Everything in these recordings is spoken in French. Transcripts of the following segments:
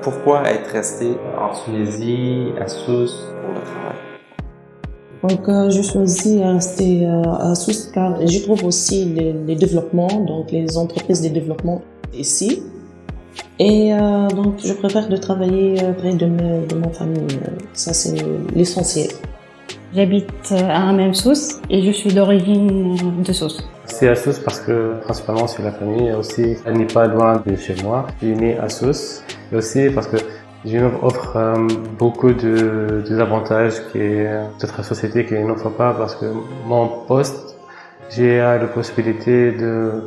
pourquoi être resté en Tunisie, à Sousse, pour le travail? Donc, euh, je choisis de rester euh, à Sousse car j'y trouve aussi les, les, développements, donc les entreprises de développement ici. Et euh, donc, je préfère de travailler près de, me, de ma famille. Ça, c'est l'essentiel. J'habite à même Sousse et je suis d'origine de Sousse. C'est à Sousse parce que principalement c'est la famille aussi elle n'est pas loin de chez moi. Je suis né à Sousse et aussi parce que j'ai offre euh, beaucoup de, de avantages que notre société qui n'offre pas parce que mon poste, j'ai la possibilité de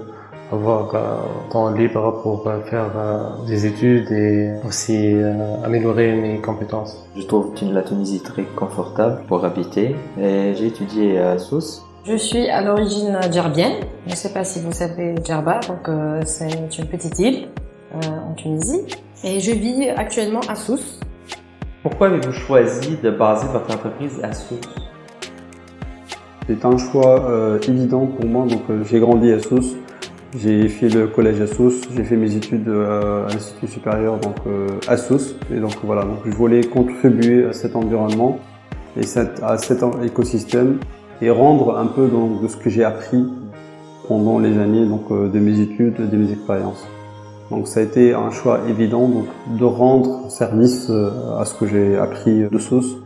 avoir un temps libre pour faire euh, des études et aussi euh, améliorer mes compétences. Je trouve la Tunisie très confortable pour habiter et j'ai étudié à Sousse. Je suis à l'origine djerbienne. Je ne sais pas si vous savez Djerba, donc euh, c'est une petite île en Tunisie. Et je vis actuellement à Sousse. Pourquoi avez-vous choisi de baser votre entreprise à Sousse? C'est un choix évident pour moi, donc j'ai grandi à Sousse. J'ai fait le collège à Sousse, j'ai fait mes études à l'Institut supérieur donc, à Sousse. Et donc voilà, donc je voulais contribuer à cet environnement et à cet écosystème et rendre un peu donc, de ce que j'ai appris pendant les années donc, de mes études, de mes expériences. Donc ça a été un choix évident donc, de rendre service à ce que j'ai appris de Sousse